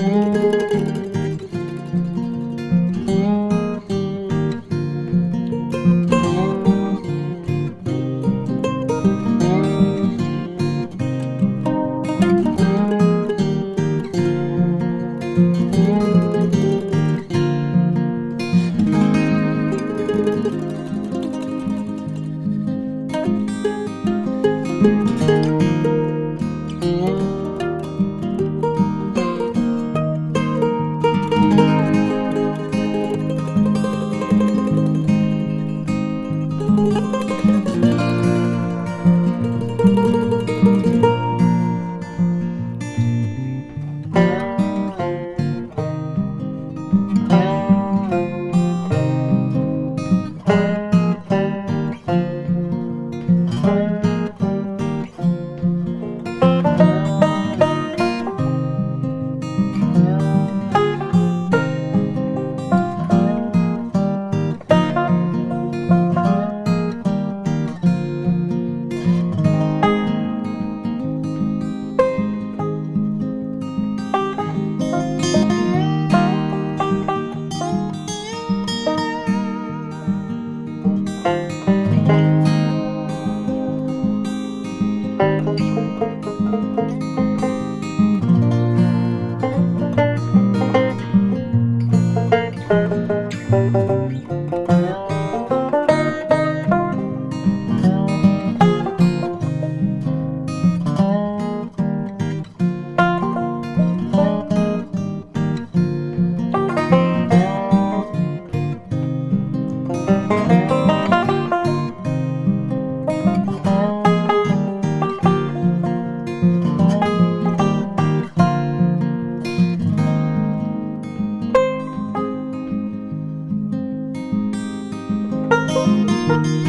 Música Música